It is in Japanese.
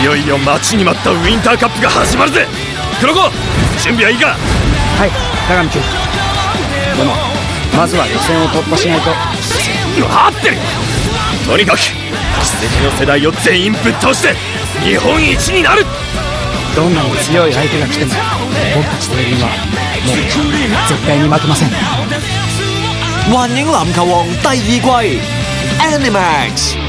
いよいよ待ちに待ったウィンターカップが始まるぜ。黒子準備はいいか？はい鏡君。でもまずは予選を突破しないと。合ってる。とにかく奇跡の世代を全員ぶっ倒して日本一になる。どんなに強い相手が来ても僕たち全員はもう絶対に負けません。幻影籃球王第二季 Animax.